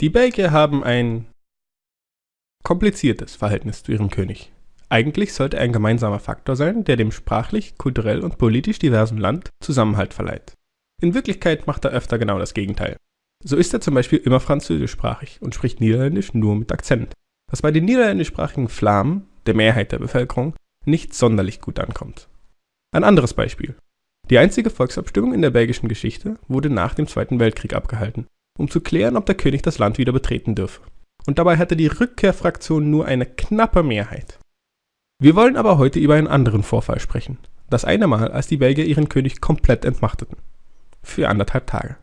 Die Belgier haben ein kompliziertes Verhältnis zu ihrem König. Eigentlich sollte er ein gemeinsamer Faktor sein, der dem sprachlich, kulturell und politisch diversen Land Zusammenhalt verleiht. In Wirklichkeit macht er öfter genau das Gegenteil. So ist er zum Beispiel immer französischsprachig und spricht Niederländisch nur mit Akzent, was bei den niederländischsprachigen Flamen, der Mehrheit der Bevölkerung, nicht sonderlich gut ankommt. Ein anderes Beispiel. Die einzige Volksabstimmung in der belgischen Geschichte wurde nach dem Zweiten Weltkrieg abgehalten, um zu klären, ob der König das Land wieder betreten dürfe. Und dabei hatte die Rückkehrfraktion nur eine knappe Mehrheit. Wir wollen aber heute über einen anderen Vorfall sprechen. Das eine Mal, als die Belgier ihren König komplett entmachteten. Für anderthalb Tage.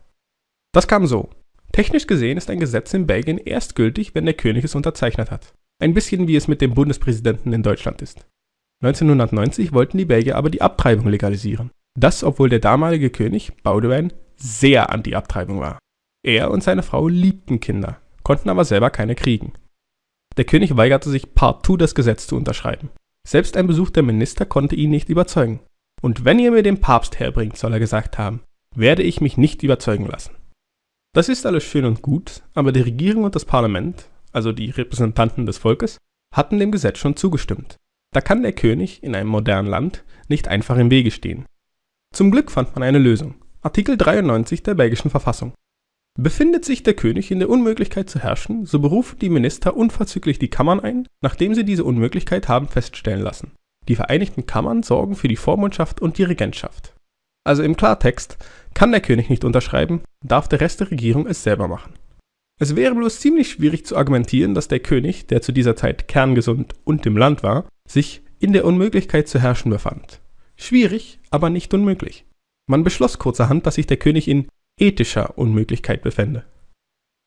Das kam so. Technisch gesehen ist ein Gesetz in Belgien erst gültig, wenn der König es unterzeichnet hat. Ein bisschen wie es mit dem Bundespräsidenten in Deutschland ist. 1990 wollten die Belgier aber die Abtreibung legalisieren. Das, obwohl der damalige König, Baudouin, sehr anti-Abtreibung war. Er und seine Frau liebten Kinder, konnten aber selber keine kriegen. Der König weigerte sich partout das Gesetz zu unterschreiben. Selbst ein Besuch der Minister konnte ihn nicht überzeugen. Und wenn ihr mir den Papst herbringt, soll er gesagt haben, werde ich mich nicht überzeugen lassen. Das ist alles schön und gut, aber die Regierung und das Parlament, also die Repräsentanten des Volkes, hatten dem Gesetz schon zugestimmt. Da kann der König in einem modernen Land nicht einfach im Wege stehen. Zum Glück fand man eine Lösung. Artikel 93 der belgischen Verfassung. Befindet sich der König in der Unmöglichkeit zu herrschen, so berufen die Minister unverzüglich die Kammern ein, nachdem sie diese Unmöglichkeit haben feststellen lassen. Die Vereinigten Kammern sorgen für die Vormundschaft und die Regentschaft. Also im Klartext, kann der König nicht unterschreiben, darf der Rest der Regierung es selber machen. Es wäre bloß ziemlich schwierig zu argumentieren, dass der König, der zu dieser Zeit kerngesund und im Land war, sich in der Unmöglichkeit zu herrschen befand. Schwierig, aber nicht unmöglich. Man beschloss kurzerhand, dass sich der König in ethischer Unmöglichkeit befände.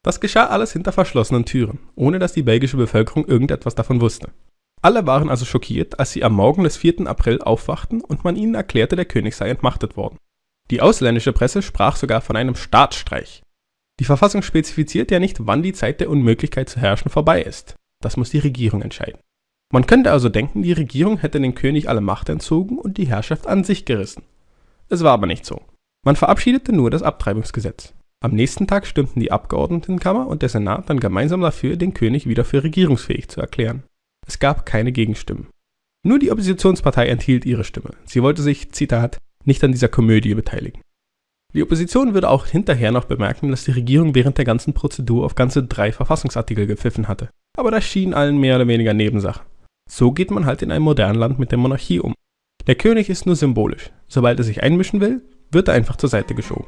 Das geschah alles hinter verschlossenen Türen, ohne dass die belgische Bevölkerung irgendetwas davon wusste. Alle waren also schockiert, als sie am Morgen des 4. April aufwachten und man ihnen erklärte, der König sei entmachtet worden. Die ausländische Presse sprach sogar von einem Staatsstreich. Die Verfassung spezifiziert ja nicht, wann die Zeit der Unmöglichkeit zu herrschen vorbei ist. Das muss die Regierung entscheiden. Man könnte also denken, die Regierung hätte den König alle Macht entzogen und die Herrschaft an sich gerissen. Es war aber nicht so. Man verabschiedete nur das Abtreibungsgesetz. Am nächsten Tag stimmten die Abgeordnetenkammer und der Senat dann gemeinsam dafür, den König wieder für regierungsfähig zu erklären. Es gab keine Gegenstimmen. Nur die Oppositionspartei enthielt ihre Stimme. Sie wollte sich, Zitat, nicht an dieser Komödie beteiligen. Die Opposition würde auch hinterher noch bemerken, dass die Regierung während der ganzen Prozedur auf ganze drei Verfassungsartikel gepfiffen hatte. Aber das schien allen mehr oder weniger Nebensache. So geht man halt in einem modernen Land mit der Monarchie um. Der König ist nur symbolisch. Sobald er sich einmischen will, wird einfach zur Seite geschoben.